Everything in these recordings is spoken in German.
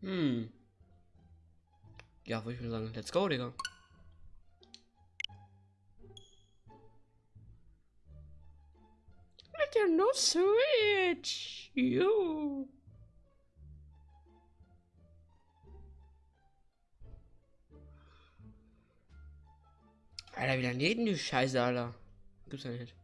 Hm. Ja, würde ich mal sagen, let's go, Digga. Nintendo Switch. You. Alter, wieder neben die Scheiße, Alter. Gibt's ja nicht.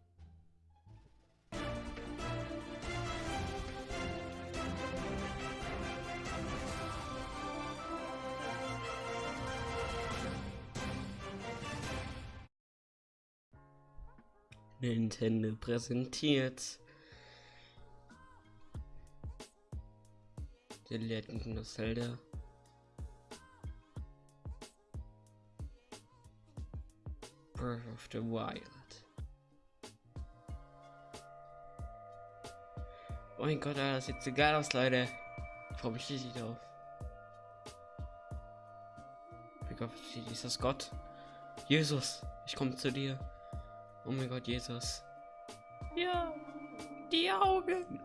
Nintendo präsentiert The Legend of Zelda. Breath of the Wild. Oh mein Gott, das sieht so geil aus, Leute. Ich freue mich richtig drauf. Gott, ist das Gott? Jesus, ich komme zu dir. Oh mein Gott, Jesus. Ja, die Augen.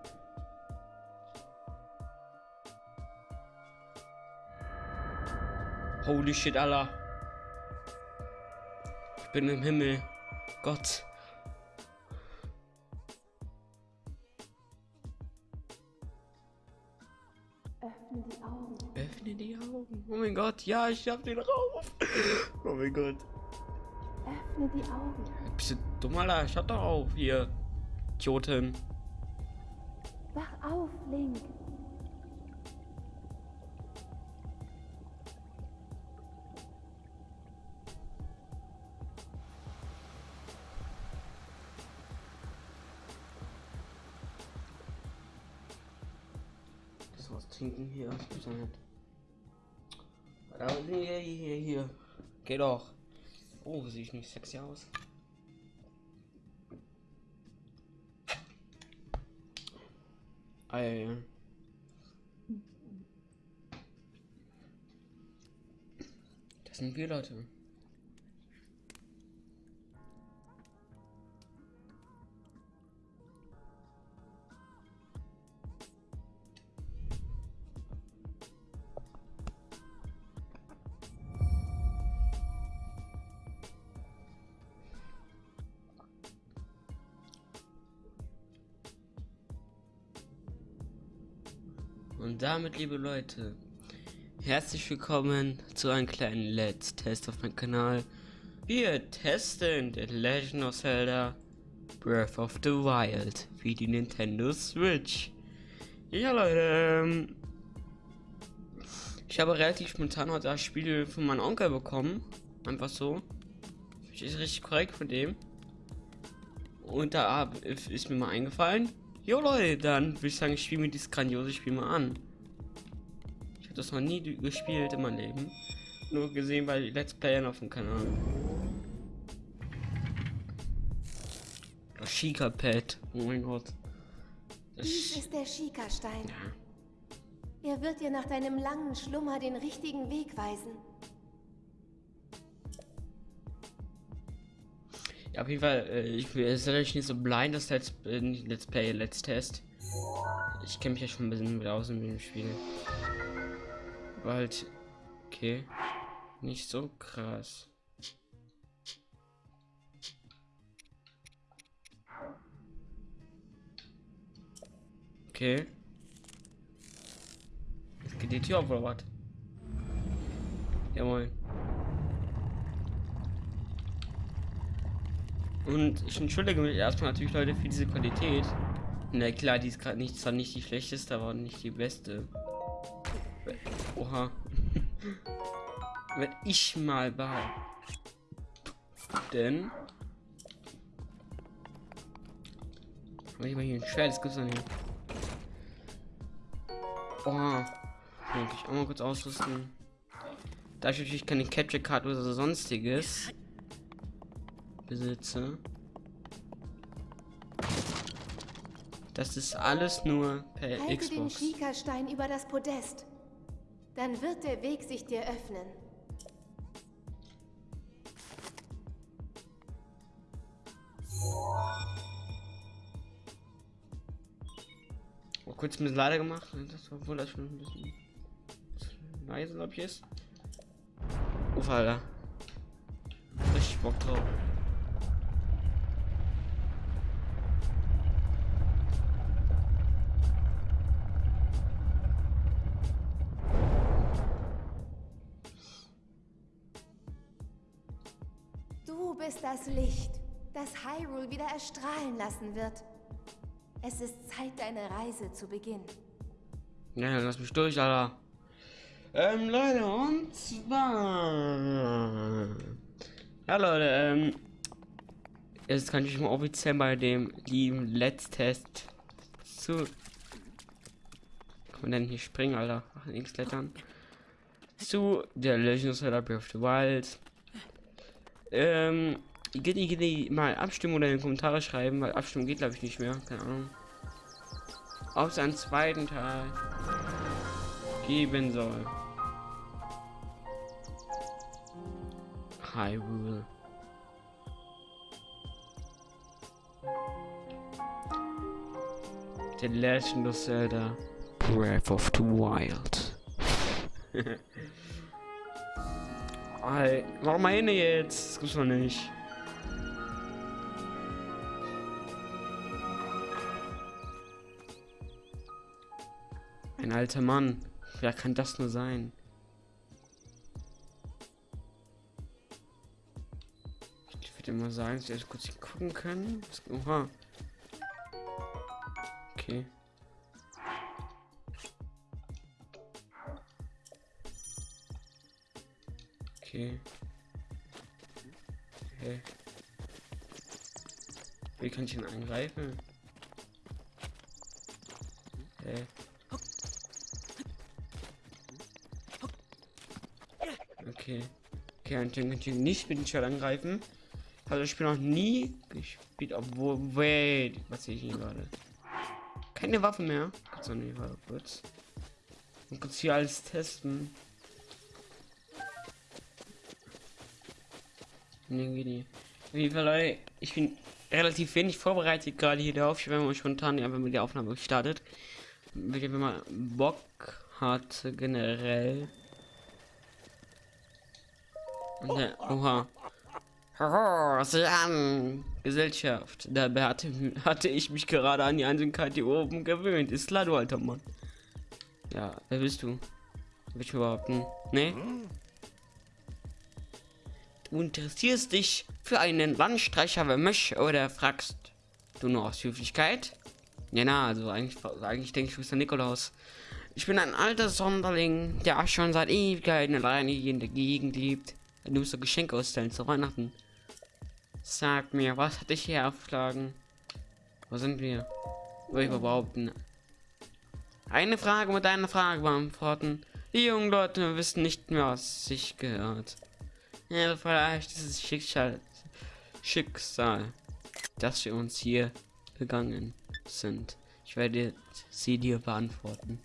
Holy shit, Allah. Ich bin im Himmel. Gott. Öffne die Augen. Öffne die Augen. Oh mein Gott, ja, ich hab den rauf. Oh mein Gott. Öffne die Augen. Bist du dumm, Alter? Schaut doch auf, hier. Idioten. Wach auf, Link. Das was trinken hier. Das gibt's doch nicht. Aber hier, hier, hier. Geh doch. Oh, sehe ich nicht sexy aus. Ja. Das sind wir Leute. Damit, liebe Leute, herzlich willkommen zu einem kleinen Let's Test auf meinem Kanal. Wir testen The Legend of Zelda Breath of the Wild wie die Nintendo Switch. Ja, Leute, ähm, ich habe relativ spontan heute das Spiel von meinem Onkel bekommen. Einfach so. Ist richtig korrekt von dem. Und da ist mir mal eingefallen, Jo Leute, dann würde ich sagen, ich spiele mir dieses grandiose Spiel mal an. Das noch nie gespielt in meinem Leben. Nur gesehen bei Let's Playern auf dem Kanal. Das Shika Pad. Oh mein Gott. Das Dies ist der Schika-Stein. ja. Er wird dir nach deinem langen Schlummer den richtigen Weg weisen. Ja, auf jeden Fall, äh, ich will es ist natürlich nicht so blind, das Let's, äh, Let's Play, Let's Test. Ich kenne mich ja schon ein bisschen mit aus in dem Spiel. Aber halt, okay, nicht so krass. Okay. Jetzt geht die Tür auf oder was? Ja moin. Und ich entschuldige mich erstmal natürlich, Leute, für diese Qualität. Na klar, die ist gerade nicht, zwar nicht die schlechteste, aber nicht die beste. Oha. Wenn ich mal behaupten. Habe ich mal hier ein Schwert, das gibt's doch nicht. Oha. Kann ich auch mal kurz ausrüsten. Da ich natürlich keine Capture Card oder so sonstiges besitze. Das ist alles nur per Halte den Xbox. Schika-Stein über das Podest. Dann wird der Weg sich dir öffnen. Oh, kurz ein bisschen leider gemacht. Das war wohl das schon ein bisschen. Das Reise, glaube ich, ist. Uff, Alter. Richtig Bock drauf. Das Licht, das Hyrule wieder erstrahlen lassen wird. Es ist Zeit, deine Reise zu beginnen. Ja, lass mich durch, Alter. Ähm, Leute, und zwar. Ja, Leute, ähm. Jetzt kann ich mal offiziell bei dem lieben Let's Test zu. Kann man denn hier springen, Alter? Ach, links klettern. Zu der Legend of Zelda Breath of the Wild. Ähm, geht die mal abstimmen oder in die Kommentare schreiben, weil abstimmen geht glaube ich nicht mehr. Keine Ahnung. Ob es einen zweiten Teil geben soll. Hyrule. The Legend of Zelda Breath of the Wild. Warum meine jetzt? Das gibt's noch nicht. Ein alter Mann. Wer kann das nur sein? Ich würde mal sagen, dass wir jetzt kurz gucken können. Oha. Okay. Okay. Okay. Wie kann ich ihn angreifen? Okay. Okay. Okay, kann ich ihn nicht mit dem Schwert angreifen. Also ich bin noch nie gespielt, obwohl. Wait, was sehe ich hier gerade? Keine Waffe mehr. Kurz warte kurz. Und kurz hier alles testen. Nee, Auf jeden Fall, Leute, ich bin relativ wenig vorbereitet gerade hier drauf. Ich werde mal spontan wenn man die Aufnahme gestartet. Wenn man Bock hat, generell. Oha. Haha, sieh an! Gesellschaft. Dabei hatte, hatte ich mich gerade an die Einsamkeit hier oben gewöhnt. Ist klar, du alter Mann. Ja, wer bist du? Will ich behaupten? Nee? Du interessierst dich für einen Landstreicher wie mich oder fragst du nur aus Höflichkeit? Ja, na, also eigentlich, eigentlich denke ich, du bist der Nikolaus. Ich bin ein alter Sonderling, der schon seit Ewigkeiten alleine hier in der Gegend lebt. Du musst so Geschenke ausstellen zu Weihnachten. Sag mir, was hat dich hier aufschlagen? Wo sind wir? Würde ich behaupten. Eine Frage mit einer Frage beantworten. Die jungen Leute wissen nicht mehr, was sich gehört. Ja, vielleicht dieses Schicksal, Schicksal, dass wir uns hier begangen sind. Ich werde sie dir beantworten.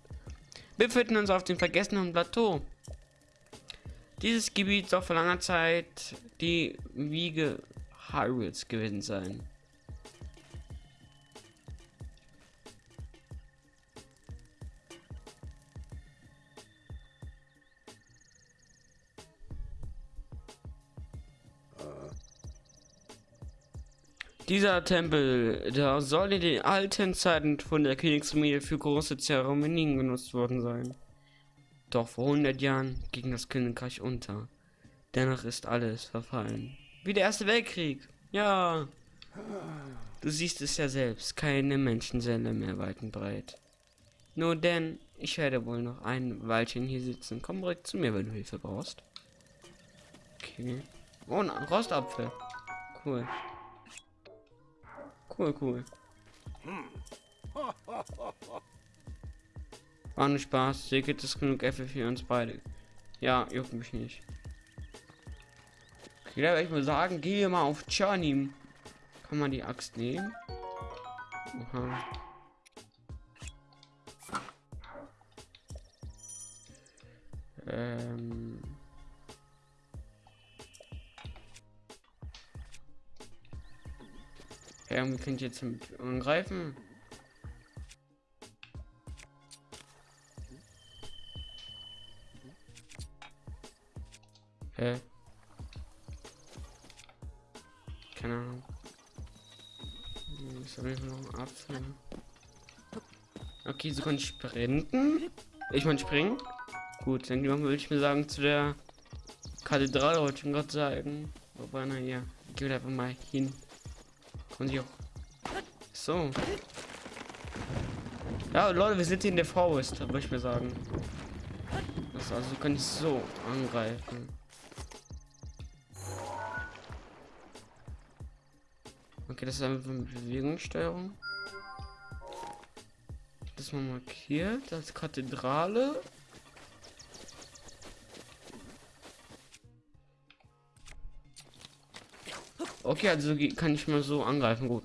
Wir befinden uns auf dem vergessenen Plateau. Dieses Gebiet soll vor langer Zeit die Wiege Hyrules gewesen sein. Dieser Tempel, der soll in den alten Zeiten von der Königsfamilie für große Zeremonien genutzt worden sein. Doch vor 100 Jahren ging das Königreich unter. Dennoch ist alles verfallen. Wie der Erste Weltkrieg. Ja. Du siehst es ja selbst. Keine Menschenseele mehr weit und breit. Nur denn, ich werde wohl noch ein Weilchen hier sitzen. Komm direkt zu mir, wenn du Hilfe brauchst. Okay. Oh, ein Rostapfel. Cool. Cool, cool. War nur Spaß. Hier gibt es genug Äpfel für uns beide. Ja, juckt mich nicht. Okay, da werde ich mal sagen, gehe mal auf Journey. Kann man die Axt nehmen? Oha. Ähm. Ja, wir können jetzt angreifen. Hä? Keine Ahnung. Jeden Fall noch ein Apfel. Okay, so kann ich sprinten. Ich meine springen. Gut, dann würde ich mir sagen, zu der Kathedrale wollte ich gerade sagen. Wobei, naja, geh einfach mal hin. Und ich auch. So. Ja, Leute, wir sind hier in der Forest, würde ich mir sagen. Das also kann ich so angreifen. Okay, das ist einfach eine Bewegungssteuerung. Das mal markiert als Kathedrale. Okay, also kann ich mal so angreifen, gut.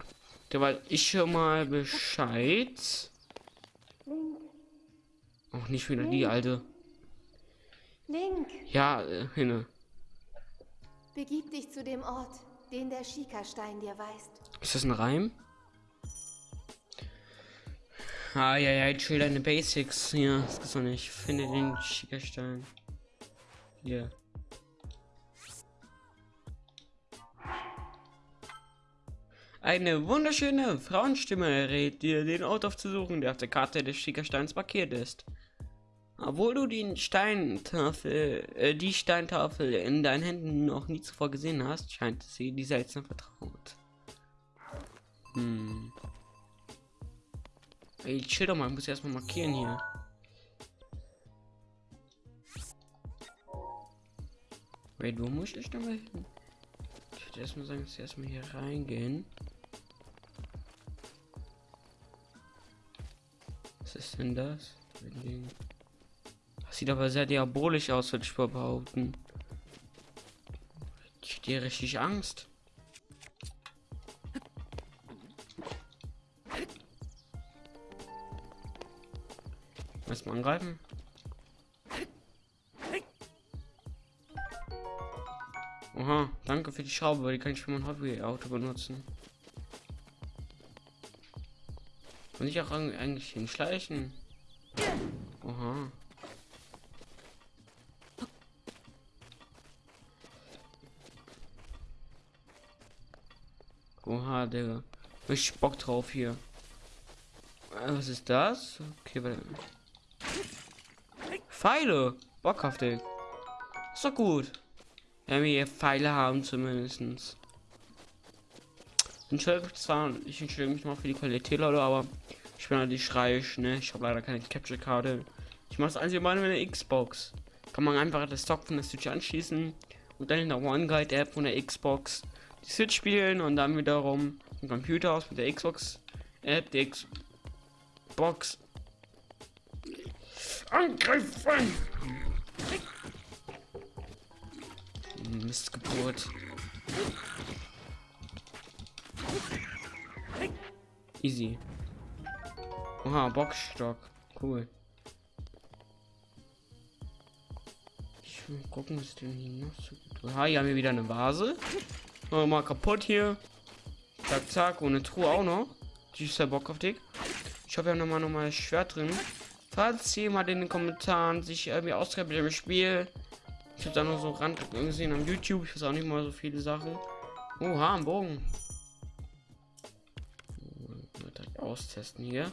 Weil ich schon mal Bescheid. Auch nicht wieder die alte. Link, Ja, äh, hinne. begib dich zu dem Ort, den der Schikastein dir weist. Ist das ein Reim? Ah, ja, ja, chill deine Basics. Ja, das ist doch nicht. Finde den Schickerstein. Hier. Eine wunderschöne Frauenstimme rät dir, den Ort aufzusuchen, der auf der Karte des Schickersteins markiert ist. Obwohl du den Steintafel, äh, die Steintafel in deinen Händen noch nie zuvor gesehen hast, scheint sie dir seltsam vertraut. Hm. Ey, chill doch mal, ich muss erstmal markieren hier. Wait, wo muss ich denn mal hin? Ich würde erstmal sagen, dass wir erstmal hier reingehen. Was ist denn das? Sieht aber sehr diabolisch aus, würde ich behaupten. Ich stehe richtig Angst. Erstmal angreifen. Oha, danke für die Schraube, weil die kann ich für mein Hobbyauto benutzen. Und ich auch eigentlich hinschleichen. Digga. Ich Bock drauf hier. Äh, Was ist das? Okay, warte. Pfeile. Bockhaftig. Ist doch gut. Wenn wir hier Pfeile haben zumindestens. Entschuldigung zwar, ich entschuldige mich mal für die Qualität, Leute, aber ich bin halt nicht reich, ne? Ich habe leider keine Capture-Karte. Ich mache das einzige Mal mit einer Xbox. Kann man einfach das Stock von der Switch anschließen und dann in der One Guide App von der Xbox die Switch spielen und dann wiederum den Computer aus mit der Xbox App, die Xbox angreifen. Mistgeburt. Easy. Oha, Boxstock. Cool. Ich will gucken, was denn hier noch so gut. Aha, hier haben wir wieder eine Vase. Oh, mal kaputt hier. Zack, zack. Und eine Truhe auch noch. Die ist ja Bock auf dich. Ich hoffe, wir haben nochmal nochmal das Schwert drin. Falls jemand in den Kommentaren sich irgendwie auskennt mit dem Spiel. Ich habe da nur so Rand gesehen am YouTube. Ich weiß auch nicht mal so viele Sachen. Oha, ein Bogen. Mal austesten hier.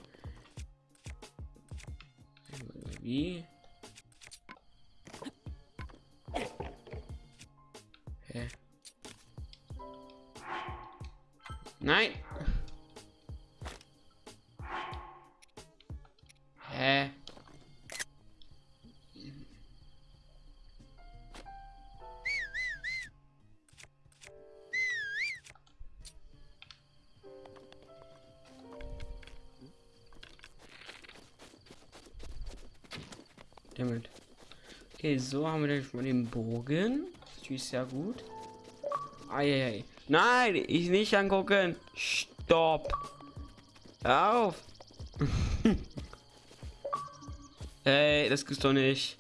Wie? Nein! Hä? Damit. Okay, so haben wir schon mal den Bogen. Das ist sehr gut. Eieiei. Nein, ich nicht angucken. Stopp. Hör auf. Ey, das gibt's doch nicht.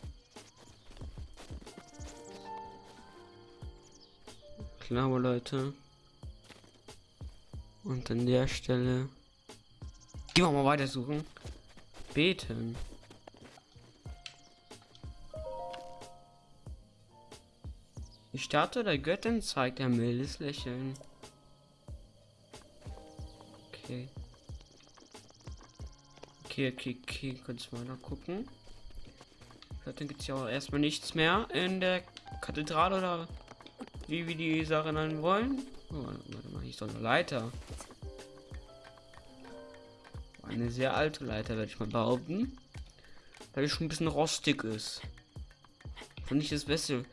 Klar, Leute. Und an der Stelle. Gehen wir mal weiter suchen. Beten. Die Statue der Göttin zeigt ein mildes Lächeln. Okay. Okay, okay, okay, kurz mal gucken. Dann gibt es ja auch erstmal nichts mehr in der Kathedrale oder wie wir die Sache nennen wollen. Oh, warte mal, ist doch eine Leiter. Eine sehr alte Leiter, werde ich mal behaupten. Weil die schon ein bisschen rostig ist. Und nicht das Beste.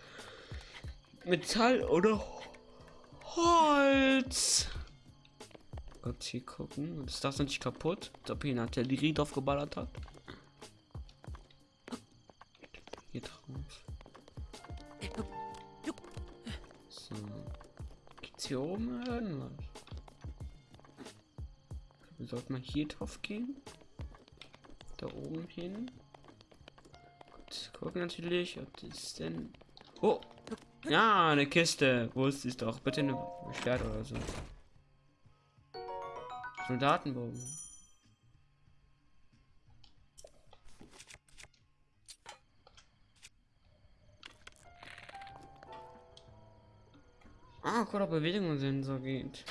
Metall oder Holz. Kurz hier gucken. Ist das nicht kaputt? Eine Artillerie drauf geballert hat. Hier drauf. So. Gibt's hier oben irgendwas? Sollte man hier drauf gehen? Da oben hin? Gut, gucken natürlich, ob das denn. Oh! Ja, eine Kiste. Wo ist es doch? Bitte eine Schwert oder so. Soldatenbogen. Ah, ob Bewegungen sind, so geht.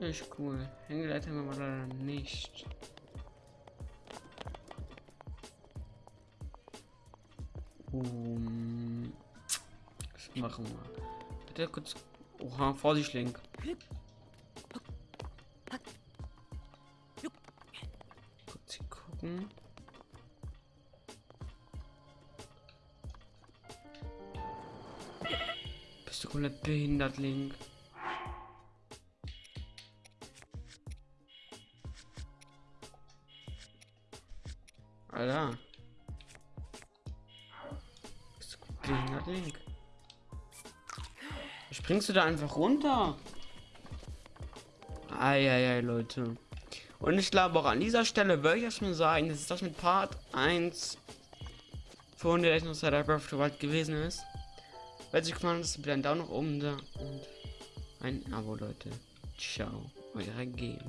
Ist cool. Hängeleitung haben wir leider nicht. Um, machen? Bitte kurz. Oha, Vorsicht, Link. Kurz hier gucken. Bist du komplett behindert, Link? Alter. Bist du behindert, Link? Springst du da einfach runter? Eieiei, Leute. Und ich glaube auch an dieser Stelle würde ich erstmal sagen, dass das mit Part 1 von der of Zelda Breath of the Wild gewesen ist. Wenn sich gefallen hat, bitte einen Daumen nach oben da und ein Abo, Leute. Ciao, eure Gamer.